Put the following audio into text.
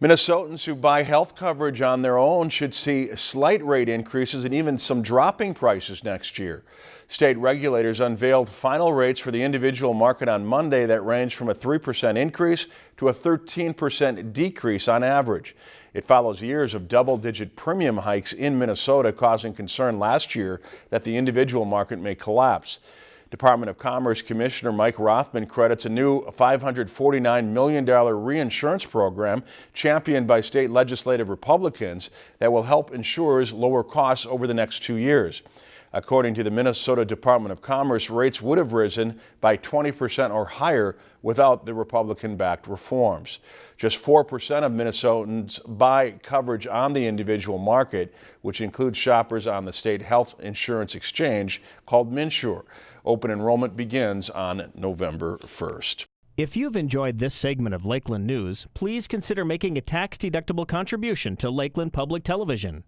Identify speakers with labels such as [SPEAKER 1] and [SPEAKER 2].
[SPEAKER 1] Minnesotans who buy health coverage on their own should see slight rate increases and even some dropping prices next year. State regulators unveiled final rates for the individual market on Monday that range from a 3% increase to a 13% decrease on average. It follows years of double-digit premium hikes in Minnesota, causing concern last year that the individual market may collapse. Department of Commerce Commissioner Mike Rothman credits a new $549 million reinsurance program championed by state legislative Republicans that will help insurers lower costs over the next two years. According to the Minnesota Department of Commerce, rates would have risen by 20% or higher without the Republican-backed reforms. Just 4% of Minnesotans buy coverage on the individual market, which includes shoppers on the state health insurance exchange called MNsure. Open enrollment begins on November 1st.
[SPEAKER 2] If you've enjoyed this segment of Lakeland News, please consider making a tax-deductible contribution to Lakeland Public Television.